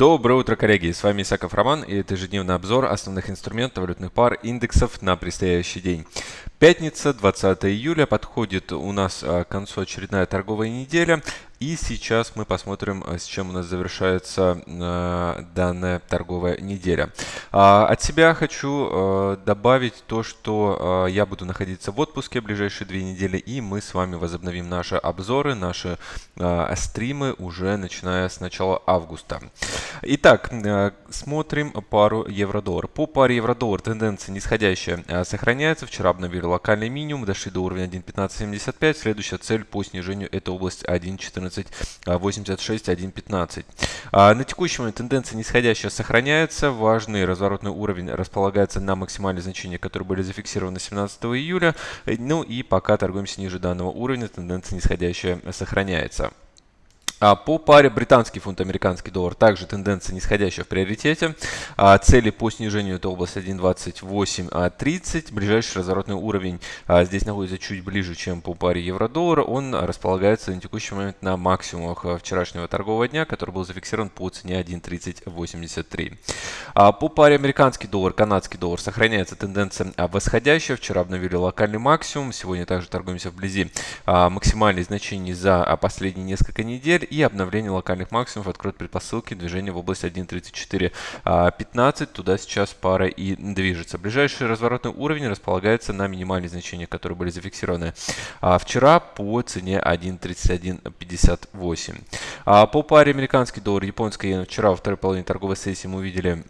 Доброе утро, коллеги! С вами Исаков Роман и это ежедневный обзор основных инструментов валютных пар индексов на предстоящий день. Пятница, 20 июля, подходит у нас а, к концу очередная торговая неделя. И сейчас мы посмотрим, а, с чем у нас завершается э, данная торговая неделя. А, от себя хочу добавить то, что я буду находиться в отпуске ближайшие две недели, и мы с вами возобновим наши обзоры, наши стримы уже начиная с начала августа. Итак, смотрим пару евро-доллар. По паре евро-доллар тенденция нисходящая сохраняется. Вчера обновили локальный минимум, дошли до уровня 1.1575. Следующая цель по снижению это область 1.14 1.1486, 1.15. А, на текущий момент тенденция нисходящая сохраняется. Важный разворотный уровень располагается на максимальные значения, которые были зафиксированы 17 июля. Ну и пока торгуемся ниже данного уровня, тенденция нисходящая сохраняется. А по паре британский фунт, американский доллар, также тенденция нисходящая в приоритете. А цели по снижению это область 1.2830. Ближайший разворотный уровень а, здесь находится чуть ближе, чем по паре евро-доллара. Он располагается на текущий момент на максимумах вчерашнего торгового дня, который был зафиксирован по цене 1.3083. А по паре американский доллар, канадский доллар сохраняется тенденция восходящая. Вчера обновили локальный максимум. Сегодня также торгуемся вблизи максимальных значений за последние несколько недель и обновление локальных максимумов откроет предпосылки движения в область 1.3415. А, Туда сейчас пара и движется. Ближайший разворотный уровень располагается на минимальные значения, которые были зафиксированы а, вчера по цене 1.3158. А, по паре американский доллар, японская иена вчера во второй половине торговой сессии мы увидели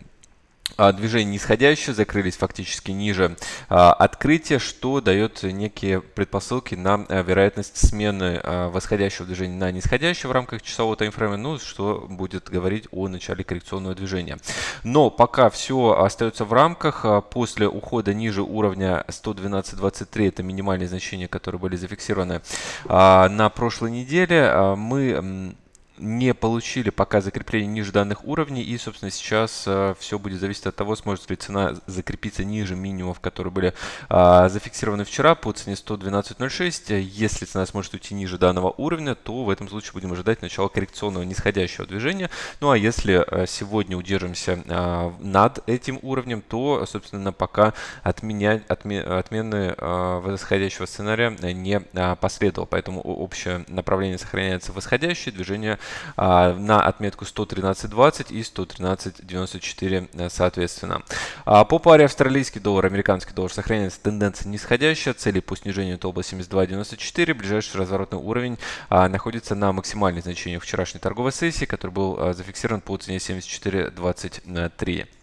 движение нисходящее, закрылись фактически ниже а, открытия, что дает некие предпосылки на а, вероятность смены а, восходящего движения на нисходящее в рамках часового таймфрейма, ну, что будет говорить о начале коррекционного движения. Но пока все остается в рамках, а, после ухода ниже уровня 112.23, это минимальные значения, которые были зафиксированы а, на прошлой неделе, а, мы не получили пока закрепление ниже данных уровней. И, собственно, сейчас э, все будет зависеть от того, сможет ли цена закрепиться ниже минимумов, которые были э, зафиксированы вчера по цене 112.06. Если цена сможет уйти ниже данного уровня, то в этом случае будем ожидать начала коррекционного нисходящего движения. Ну а если э, сегодня удержимся э, над этим уровнем, то, собственно, пока отменять, отме, отмены э, восходящего сценария не последовало. Поэтому общее направление сохраняется восходящее, движение а, на отметку 113.20 и 113.94 э, соответственно. А, по паре австралийский доллар, американский доллар сохраняется тенденция нисходящая, цели по снижению это область 72.94, ближайший разворотный уровень а, находится на максимальных значениях вчерашней торговой сессии, который был зафиксирован по цене 74.23.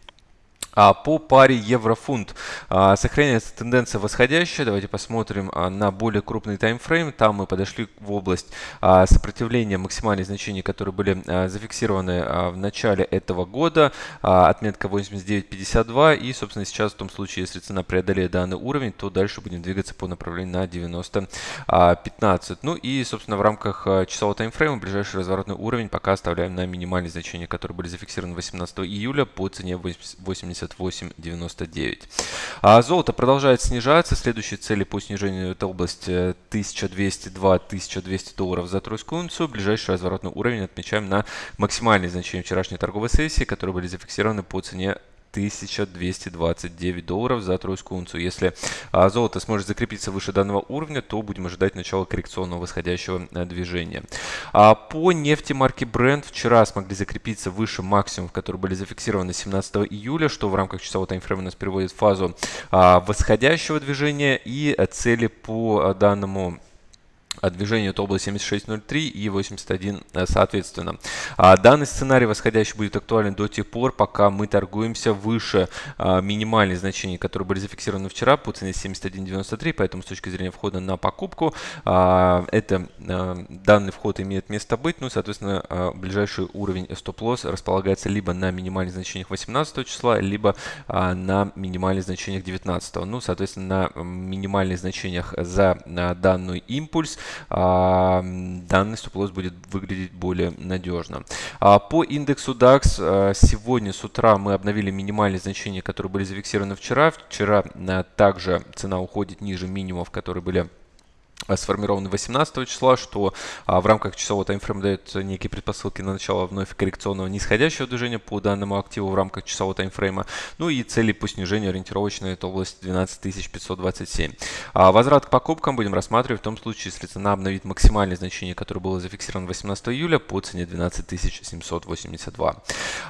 А по паре евро-фунт а, сохраняется тенденция восходящая. Давайте посмотрим а, на более крупный таймфрейм. Там мы подошли в область сопротивления максимальных значений, которые были зафиксированы в начале этого года. Отметка 89.52. И, собственно, сейчас в том случае, если цена преодолеет данный уровень, то дальше будем двигаться по направлению на 90.15. Ну и, собственно, в рамках часового таймфрейма ближайший разворотный уровень пока оставляем на минимальные значения, которые были зафиксированы 18 июля по цене 80 78,99. А золото продолжает снижаться. Следующие цели по снижению это область 1202-1200 э, долларов за тройскую унцию. Ближайший разворотный уровень отмечаем на максимальные значения вчерашней торговой сессии, которые были зафиксированы по цене 1229 долларов за тройскую унцию. Если а, золото сможет закрепиться выше данного уровня, то будем ожидать начала коррекционного восходящего а, движения. А, по нефти марки Brent вчера смогли закрепиться выше максимумов, которые были зафиксированы 17 июля, что в рамках часового таймфрейма нас приводит в фазу а, восходящего движения и цели по а, данному движение от области 76.03 и 81 э, соответственно. А данный сценарий восходящий будет актуален до тех пор, пока мы торгуемся выше а, минимальных значений, которые были зафиксированы вчера по цене 71.93, поэтому с точки зрения входа на покупку а, это а, данный вход имеет место быть, ну соответственно ближайший уровень стоп-лосс располагается либо на минимальных значениях 18 числа, либо а, на минимальных значениях 19. Ну соответственно на минимальных значениях за данный импульс данный стоп-лосс будет выглядеть более надежно. А, по индексу DAX а, сегодня с утра мы обновили минимальные значения, которые были зафиксированы вчера. Вчера также цена уходит ниже минимумов, которые были Э, сформированы 18 числа, что а, в рамках часового таймфрейма дает некие предпосылки на начало вновь коррекционного нисходящего движения по данному активу в рамках часового таймфрейма. Ну и цели по снижению ориентировочной это область 12527. А возврат к покупкам будем рассматривать в том случае, если цена обновит максимальное значение, которое было зафиксировано 18 июля по цене 12782.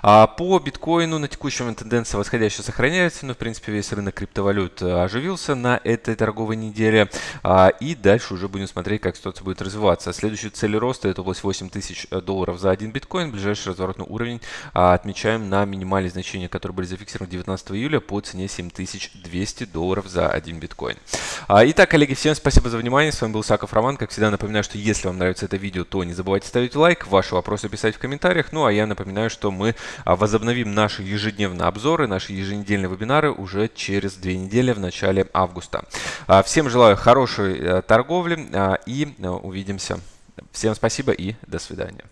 А по биткоину на текущем момент тенденция восходящая сохраняется, но в принципе весь рынок криптовалют э, оживился на этой торговой неделе. А, и дальше дальше уже будем смотреть, как ситуация будет развиваться. Следующая цель роста это область 8 тысяч э, долларов за один биткоин. Ближайший разворотный уровень а, отмечаем на минимальные значения, которые были зафиксированы 19 июля по цене 7200 долларов за один биткоин. А, итак, коллеги, всем спасибо за внимание. С вами был Саков Роман. Как всегда напоминаю, что если вам нравится это видео, то не забывайте ставить лайк, ваши вопросы писать в комментариях. Ну а я напоминаю, что мы а, возобновим наши ежедневные обзоры, наши еженедельные вебинары уже через две недели в начале августа. Всем желаю хорошей э, торговли торговли и э, увидимся. Всем спасибо и до свидания.